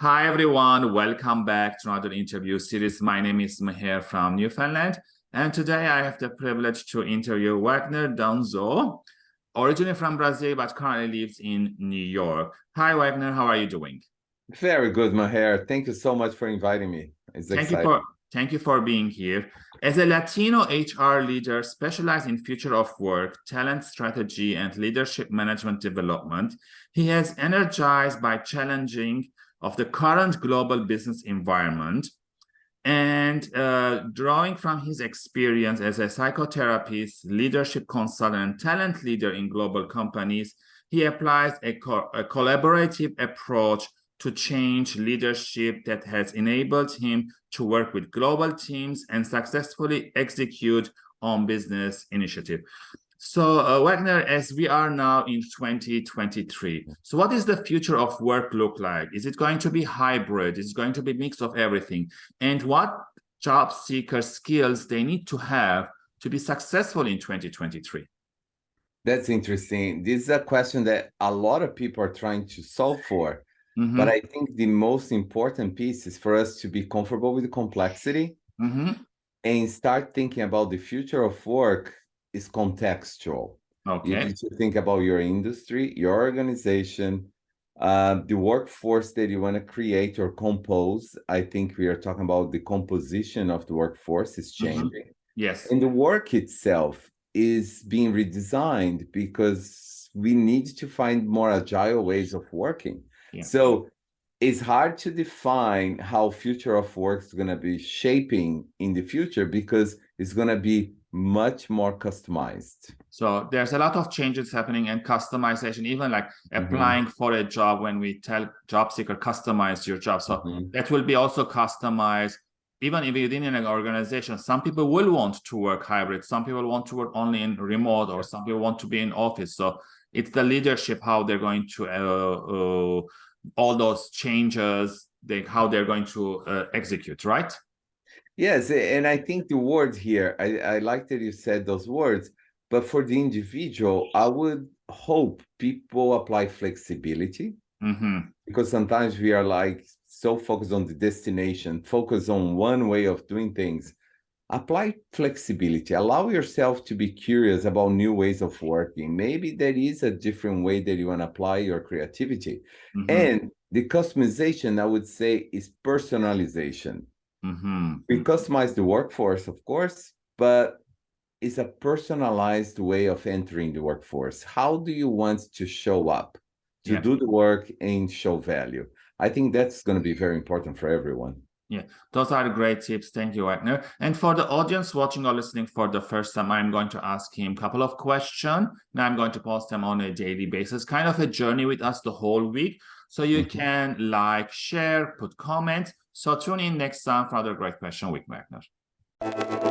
Hi, everyone. Welcome back to another interview series. My name is Maher from Newfoundland, and today I have the privilege to interview Wagner Denuzzo, originally from Brazil, but currently lives in New York. Hi, Wagner. How are you doing? Very good, Maher. Thank you so much for inviting me. It's Thank exciting. you for Thank you for being here. As a Latino HR leader specialized in future of work, talent strategy, and leadership management development, he has energized by challenging of the current global business environment and uh, drawing from his experience as a psychotherapist, leadership consultant, and talent leader in global companies, he applies a, co a collaborative approach to change leadership that has enabled him to work with global teams and successfully execute on business initiative. So uh, Wagner, as we are now in 2023, so what is the future of work look like? Is it going to be hybrid? Is it going to be mix of everything? And what job seeker skills they need to have to be successful in 2023? That's interesting. This is a question that a lot of people are trying to solve for. Mm -hmm. But I think the most important piece is for us to be comfortable with the complexity mm -hmm. and start thinking about the future of work is contextual. Okay. You need to think about your industry, your organization, uh, the workforce that you want to create or compose. I think we are talking about the composition of the workforce is mm-hmm. changing. Mm -hmm. Yes. And the work itself is being redesigned because we need to find more agile ways of working. Yeah. So it's hard to define how future of work is going to be shaping in the future because it's going to be much more customized. So there's a lot of changes happening and customization, even like mm-hmm. applying mm -hmm. for a job when we tell job seeker customize your job. So mm -hmm. that will be also customized. Even if within an organization, some people will want to work hybrid. Some people want to work only in remote or some people want to be in office. So it's the leadership, how they're going to uh, uh, all those changes, they, how they're going to uh, execute, right? Yes, and I think the word here, I, I like that you said those words, but for the individual, I would hope people apply flexibility mm -hmm. because sometimes we are like so focused on the destination, focus on one way of doing things. Apply flexibility. Allow yourself to be curious about new ways of working. Maybe there is a different way that you want to apply your creativity. Mm -hmm. and the customization i would say is personalization mm -hmm. we customize the workforce of course but it's a personalized way of entering the workforce how do you want to show up to yeah. do the work and show value i think that's going to be very important for everyone yeah, those are great tips. Thank you, Wagner. And for the audience watching or listening for the first time, I'm going to ask him a couple of questions. And I'm going to post them on a daily basis, kind of a journey with us the whole week. So you can like, share, put comments. So tune in next time for another great question with Wagner.